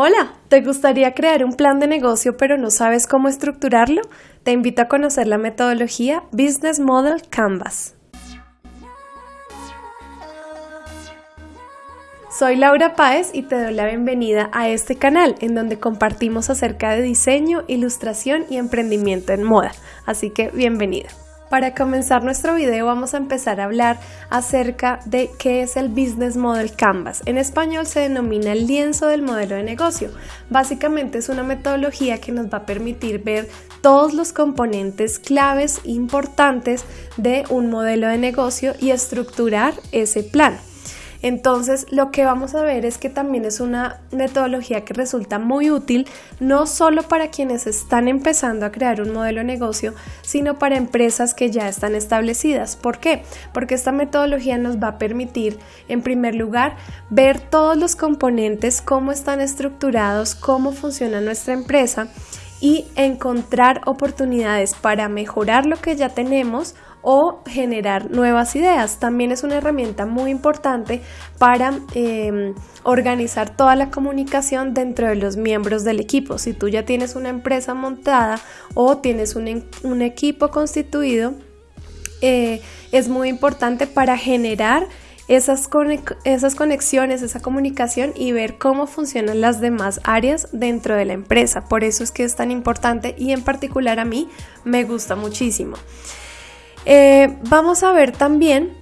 Hola, ¿te gustaría crear un plan de negocio pero no sabes cómo estructurarlo? Te invito a conocer la metodología Business Model Canvas. Soy Laura Páez y te doy la bienvenida a este canal en donde compartimos acerca de diseño, ilustración y emprendimiento en moda. Así que bienvenida. Para comenzar nuestro video vamos a empezar a hablar acerca de qué es el Business Model Canvas. En español se denomina el lienzo del modelo de negocio. Básicamente es una metodología que nos va a permitir ver todos los componentes claves importantes de un modelo de negocio y estructurar ese plan. Entonces, lo que vamos a ver es que también es una metodología que resulta muy útil, no solo para quienes están empezando a crear un modelo de negocio, sino para empresas que ya están establecidas. ¿Por qué? Porque esta metodología nos va a permitir, en primer lugar, ver todos los componentes, cómo están estructurados, cómo funciona nuestra empresa y encontrar oportunidades para mejorar lo que ya tenemos o generar nuevas ideas. También es una herramienta muy importante para em, organizar toda la comunicación dentro de los miembros del equipo. Si tú ya tienes una empresa montada o tienes un, equipo constituido, eh, es muy importante para generar esas, esas conexiones, esa comunicación y ver cómo funcionan las demás áreas dentro de la empresa. Por eso es que es tan importante y en particular a mí me gusta muchísimo. Eh, vamos a ver también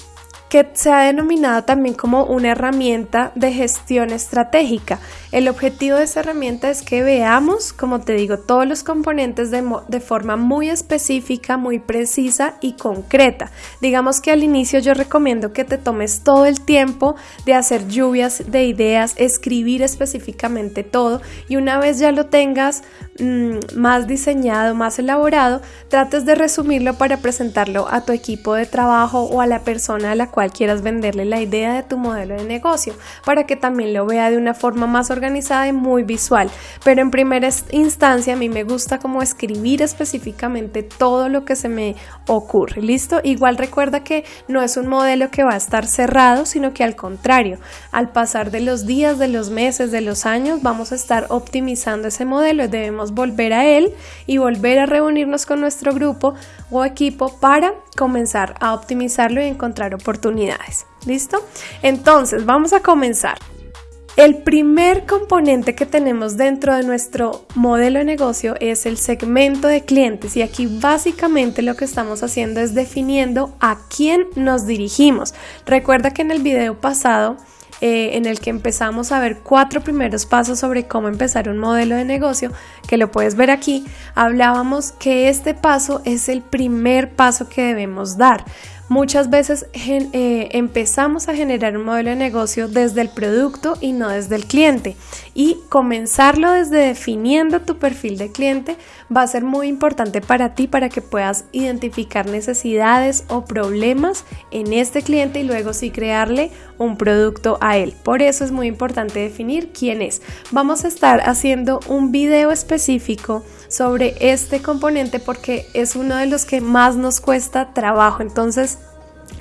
que se ha denominado también como una herramienta de gestión estratégica. El objetivo de esa herramienta es que veamos, como te digo, todos los componentes de, forma muy específica, muy precisa y concreta. Digamos que al inicio yo recomiendo que te tomes todo el tiempo de hacer lluvias de ideas, escribir específicamente todo y una vez ya lo tengas mm, más diseñado, más elaborado, trates de resumirlo para presentarlo a tu equipo de trabajo o a la persona a la cual quieras venderle la idea de tu modelo de negocio para que también lo vea de una forma más organizada y muy visual. Pero en primera instancia a mí me gusta como escribir específicamente todo lo que se me ocurre. ¿Listo? Igual recuerda que no es un modelo que va a estar cerrado, sino que al contrario, al pasar de los días, de los meses, de los años, vamos a estar optimizando ese modelo y debemos volver a él y volver a reunirnos con nuestro grupo o equipo para comenzar a optimizarlo y encontrar oportunidades. ¿Listo? Entonces, vamos a comenzar. El primer componente que tenemos dentro de nuestro modelo de negocio es el segmento de clientes y aquí básicamente lo que estamos haciendo es definiendo a quién nos dirigimos. Recuerda que en el video pasado eh, en el que empezamos a ver cuatro primeros pasos sobre cómo empezar un modelo de negocio, que lo puedes ver aquí, hablábamos que este paso es el primer paso que debemos dar. Muchas veces eh, empezamos a generar un modelo de negocio desde el producto y no desde el cliente. Y comenzarlo desde definiendo tu perfil de cliente va a ser muy importante para ti para que puedas identificar necesidades o problemas en este cliente y luego sí crearle un producto a él. Por eso es muy importante definir quién es. Vamos a estar haciendo un video específico sobre este componente porque es uno de los que más nos cuesta trabajo. Entonces,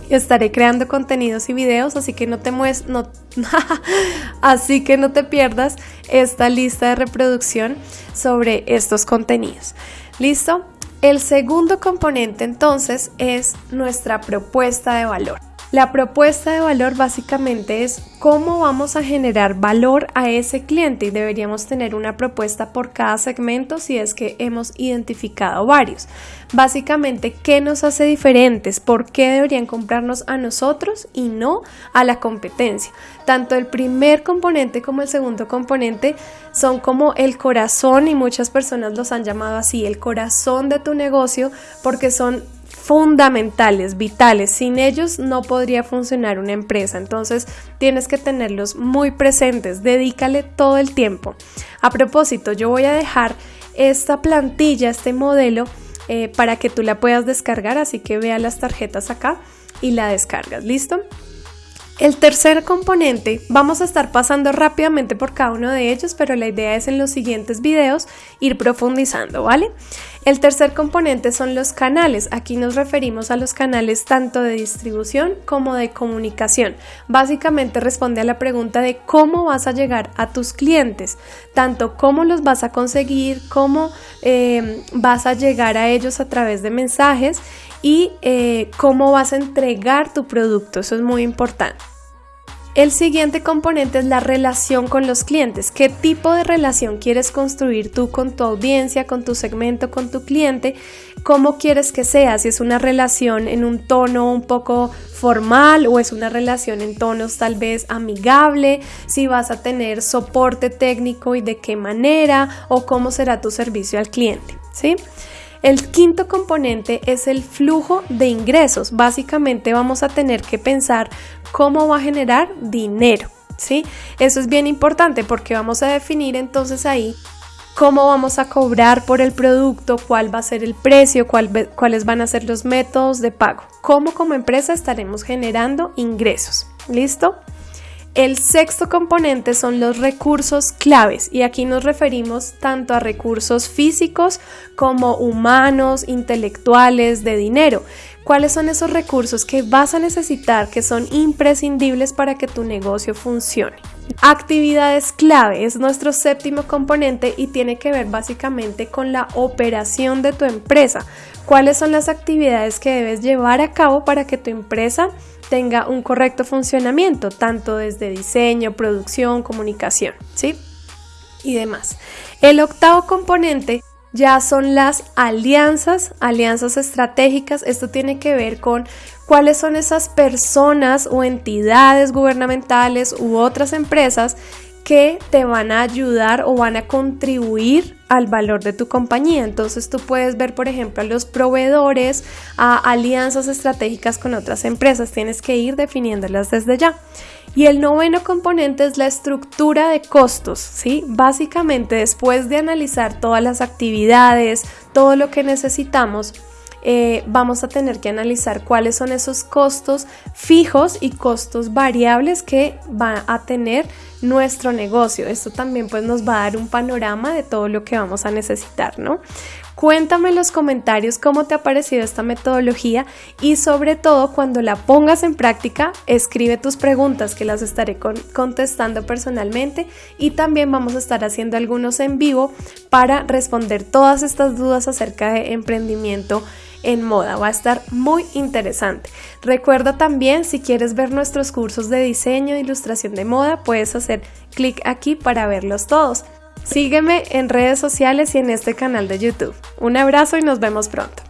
estaré creando contenidos y videos, así que no te mues no así que no te pierdas esta lista de reproducción sobre estos contenidos. ¿Listo? El segundo componente entonces es nuestra propuesta de valor. La propuesta de valor básicamente es cómo vamos a generar valor a ese cliente y deberíamos tener una propuesta por cada segmento si es que hemos identificado varios. Básicamente, ¿qué nos hace diferentes? ¿Por qué deberían comprarnos a nosotros y no a la competencia? Tanto el primer componente como el segundo componente son como el corazón y muchas personas los han llamado así, el corazón de tu negocio porque son fundamentales, vitales. Sin ellos no podría funcionar una empresa. Entonces tienes que tenerlos muy presentes. Dedícale todo el tiempo. A propósito, yo voy a dejar esta plantilla, este modelo, eh, para que tú la puedas descargar. Así que vea las tarjetas acá y la descargas. ¿Listo? El tercer componente, vamos a estar pasando rápidamente por cada uno de ellos, pero la idea es en los siguientes videos ir profundizando, ¿vale? El tercer componente son los canales. Aquí nos referimos a los canales tanto de distribución como de comunicación. Básicamente responde a la pregunta de cómo vas a llegar a tus clientes, tanto cómo los vas a conseguir, cómo eh, vas a llegar a ellos a través de mensajes y eh, cómo vas a entregar tu producto. Eso es muy importante. El siguiente componente es la relación con los clientes. ¿Qué tipo de relación quieres construir tú con tu audiencia, con tu segmento, con tu cliente? ¿Cómo quieres que sea? Si es una relación en un tono un poco formal o es una relación en tonos tal vez amigable, si vas a tener soporte técnico y de qué manera o cómo será tu servicio al cliente, ¿sí? El quinto componente es el flujo de ingresos. Básicamente vamos a tener que pensar cómo va a generar dinero. ¿sí? Eso es bien importante porque vamos a definir entonces ahí cómo vamos a cobrar por el producto, cuál va a ser el precio, cuáles van a ser los métodos de pago, cómo como empresa estaremos generando ingresos. ¿Listo? El sexto componente son los recursos claves y aquí nos referimos tanto a recursos físicos como humanos, intelectuales, de dinero. ¿Cuáles son esos recursos que vas a necesitar que son imprescindibles para que tu negocio funcione? Actividades clave es nuestro séptimo componente y tiene que ver básicamente con la operación de tu empresa. ¿Cuáles son las actividades que debes llevar a cabo para que tu empresa tenga un correcto funcionamiento, tanto desde diseño, producción, comunicación, ¿sí? Y demás. El octavo componente ya son las alianzas, alianzas estratégicas. Esto tiene que ver con cuáles son esas personas o entidades gubernamentales u otras empresas que te van a ayudar o van a contribuir al valor de tu compañía. Entonces tú puedes ver, por ejemplo, a los proveedores, a alianzas estratégicas con otras empresas. Tienes que ir definiéndolas desde ya. Y el noveno componente es la estructura de costos, ¿sí? Básicamente, después de analizar todas las actividades, todo lo que necesitamos, eh, vamos a tener que analizar cuáles son esos costos fijos y costos variables que va a tener nuestro negocio. Esto también pues nos va a dar un panorama de todo lo que vamos a necesitar, ¿no? Cuéntame en los comentarios cómo te ha parecido esta metodología y sobre todo cuando la pongas en práctica, escribe tus preguntas que las estaré contestando personalmente y también vamos a estar haciendo algunos en vivo para responder todas estas dudas acerca de emprendimiento en moda. Va a estar muy interesante. Recuerda también, si quieres ver nuestros cursos de diseño e ilustración de moda, puedes hacer clic aquí para verlos todos. Sígueme en redes sociales y en este canal de YouTube. Un abrazo y nos vemos pronto.